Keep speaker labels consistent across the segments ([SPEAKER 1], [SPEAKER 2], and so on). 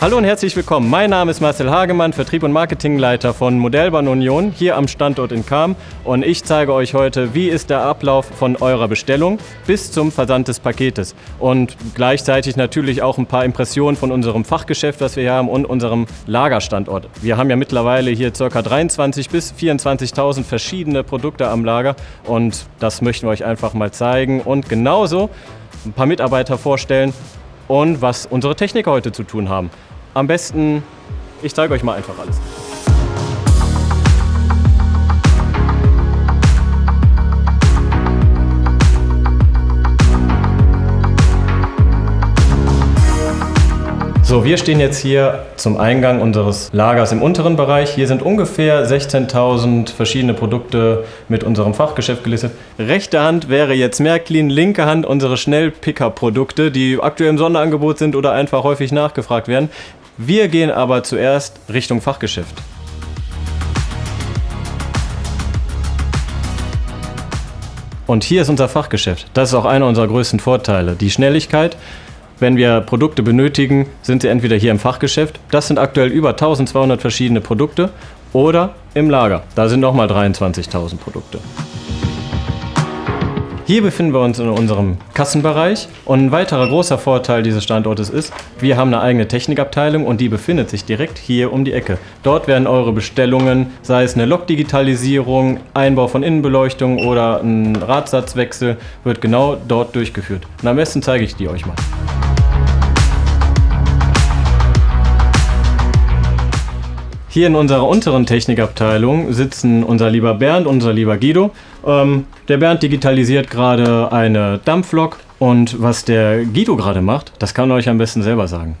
[SPEAKER 1] Hallo und herzlich willkommen. Mein Name ist Marcel Hagemann, Vertrieb und Marketingleiter von Modellbahn Union hier am Standort in Kam und ich zeige euch heute, wie ist der Ablauf von eurer Bestellung bis zum Versand des Paketes und gleichzeitig natürlich auch ein paar Impressionen von unserem Fachgeschäft, was wir hier haben und unserem Lagerstandort. Wir haben ja mittlerweile hier ca. 23.000 bis 24.000 verschiedene Produkte am Lager und das möchten wir euch einfach mal zeigen und genauso ein paar Mitarbeiter vorstellen und was unsere Techniker heute zu tun haben. Am besten, ich zeige euch mal einfach alles. So, wir stehen jetzt hier zum Eingang unseres Lagers im unteren Bereich. Hier sind ungefähr 16.000 verschiedene Produkte mit unserem Fachgeschäft gelistet. Rechte Hand wäre jetzt Märklin, linke Hand unsere Schnellpicker-Produkte, die aktuell im Sonderangebot sind oder einfach häufig nachgefragt werden. Wir gehen aber zuerst Richtung Fachgeschäft. Und hier ist unser Fachgeschäft. Das ist auch einer unserer größten Vorteile. Die Schnelligkeit, wenn wir Produkte benötigen, sind sie entweder hier im Fachgeschäft, das sind aktuell über 1200 verschiedene Produkte, oder im Lager, da sind nochmal 23.000 Produkte. Hier befinden wir uns in unserem Kassenbereich und ein weiterer großer Vorteil dieses Standortes ist, wir haben eine eigene Technikabteilung und die befindet sich direkt hier um die Ecke. Dort werden eure Bestellungen, sei es eine Lokdigitalisierung, Einbau von Innenbeleuchtung oder ein Radsatzwechsel, wird genau dort durchgeführt. Und am besten zeige ich die euch mal. Hier in unserer unteren Technikabteilung sitzen unser lieber Bernd unser lieber Guido. Ähm, der Bernd digitalisiert gerade eine Dampflok und was der Guido gerade macht, das kann er euch am besten selber sagen.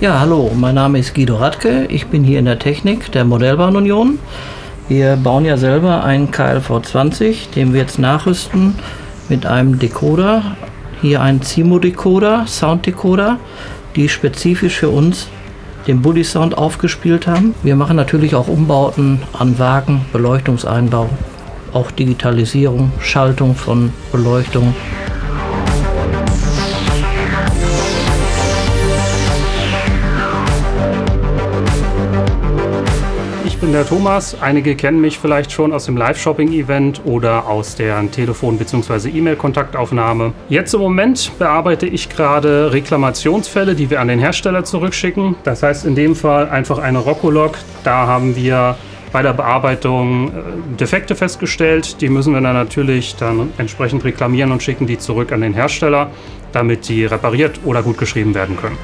[SPEAKER 2] Ja, hallo, mein Name ist Guido Radke. Ich bin hier in der Technik der Modellbahn Union. Wir bauen ja selber einen KLV 20, den wir jetzt nachrüsten mit einem Decoder hier ein CIMO-Decoder, Sound-Decoder, die spezifisch für uns den Bully Sound aufgespielt haben. Wir machen natürlich auch Umbauten an Wagen, Beleuchtungseinbau, auch Digitalisierung, Schaltung von Beleuchtung.
[SPEAKER 3] Bin der Thomas. Einige kennen mich vielleicht schon aus dem Live-Shopping-Event oder aus der Telefon- bzw. E-Mail-Kontaktaufnahme. Jetzt im Moment bearbeite ich gerade Reklamationsfälle, die wir an den Hersteller zurückschicken. Das heißt in dem Fall einfach eine Roccolog. Da haben wir bei der Bearbeitung äh, Defekte festgestellt. Die müssen wir dann natürlich dann entsprechend reklamieren und schicken die zurück an den Hersteller, damit die repariert oder gut geschrieben werden können.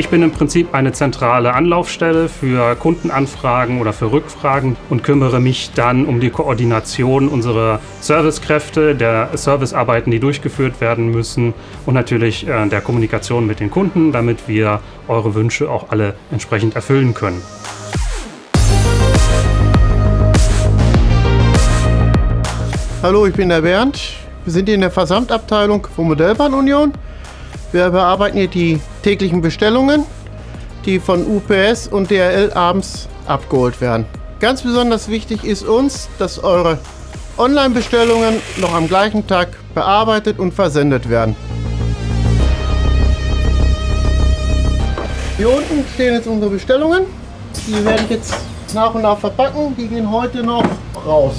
[SPEAKER 3] Ich bin im Prinzip eine zentrale Anlaufstelle für Kundenanfragen oder für Rückfragen und kümmere mich dann um die Koordination unserer Servicekräfte, der Servicearbeiten, die durchgeführt werden müssen und natürlich äh, der Kommunikation mit den Kunden, damit wir eure Wünsche auch alle entsprechend erfüllen können.
[SPEAKER 4] Hallo, ich bin der Bernd. Wir sind hier in der Versandabteilung von Modellbahn Union. Wir bearbeiten hier die täglichen Bestellungen, die von UPS und DRL abends abgeholt werden. Ganz besonders wichtig ist uns, dass eure Online-Bestellungen noch am gleichen Tag bearbeitet und versendet werden. Hier unten stehen jetzt unsere Bestellungen. Die werde ich jetzt nach und nach verpacken. Die gehen heute noch raus.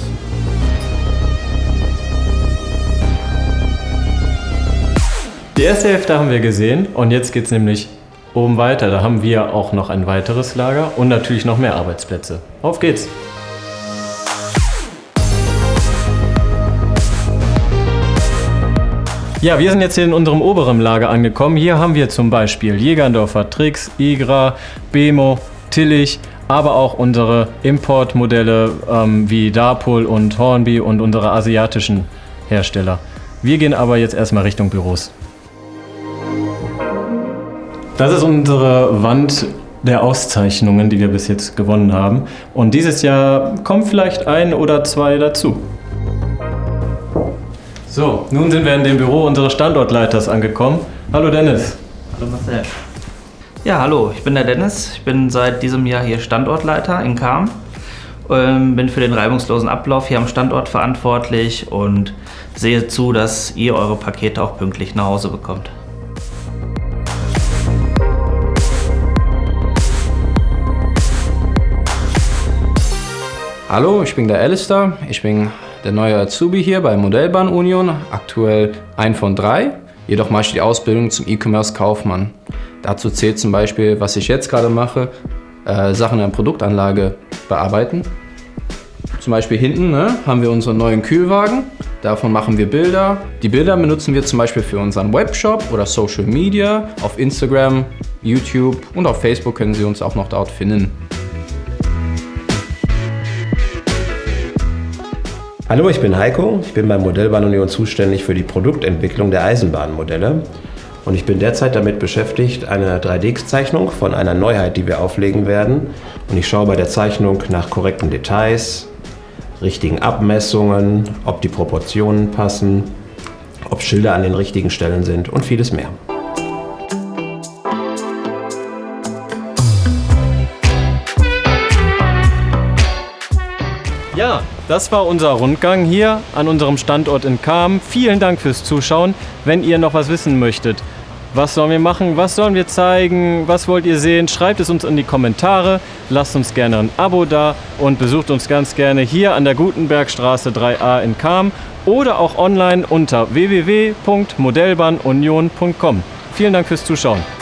[SPEAKER 1] Die erste Hälfte haben wir gesehen und jetzt geht es nämlich oben weiter. Da haben wir auch noch ein weiteres Lager und natürlich noch mehr Arbeitsplätze. Auf geht's! Ja, wir sind jetzt hier in unserem oberen Lager angekommen. Hier haben wir zum Beispiel Jägerndorfer, Trix, Igra, Bemo, Tillich, aber auch unsere Importmodelle ähm, wie Darpol und Hornby und unsere asiatischen Hersteller. Wir gehen aber jetzt erstmal Richtung Büros. Das ist unsere Wand der Auszeichnungen, die wir bis jetzt gewonnen haben. Und dieses Jahr kommen vielleicht ein oder zwei dazu. So, nun sind wir in dem Büro unseres Standortleiters angekommen. Hallo Dennis.
[SPEAKER 5] Hallo Marcel. Ja, hallo, ich bin der Dennis. Ich bin seit diesem Jahr hier Standortleiter in Kam
[SPEAKER 2] ähm, bin für den reibungslosen Ablauf hier am Standort verantwortlich und sehe zu, dass ihr eure Pakete auch pünktlich nach Hause bekommt.
[SPEAKER 5] Hallo, ich bin der Alistair. Ich bin der neue Azubi hier bei Modellbahn Union, aktuell ein von drei. Jedoch mache ich die Ausbildung zum E-Commerce-Kaufmann. Dazu zählt zum Beispiel, was ich jetzt gerade mache, äh, Sachen in der Produktanlage bearbeiten. Zum Beispiel hinten ne, haben wir unseren neuen Kühlwagen. Davon machen wir Bilder. Die Bilder benutzen wir zum Beispiel für unseren Webshop oder Social Media. Auf Instagram, YouTube und auf Facebook können Sie uns auch noch dort finden.
[SPEAKER 6] Hallo, ich bin Heiko. Ich bin beim Modellbahn Union zuständig für die Produktentwicklung der Eisenbahnmodelle. Und ich bin derzeit damit beschäftigt, eine 3D-Zeichnung von einer Neuheit, die wir auflegen werden. Und ich schaue bei der Zeichnung nach korrekten Details, richtigen Abmessungen, ob die Proportionen passen, ob Schilder an den richtigen Stellen sind und vieles mehr.
[SPEAKER 1] Ja, das war unser Rundgang hier an unserem Standort in Kam. Vielen Dank fürs Zuschauen. Wenn ihr noch was wissen möchtet, was sollen wir machen, was sollen wir zeigen, was wollt ihr sehen, schreibt es uns in die Kommentare, lasst uns gerne ein Abo da und besucht uns ganz gerne hier an der Gutenbergstraße 3a in Kam oder auch online unter www.modellbahnunion.com. Vielen Dank fürs Zuschauen.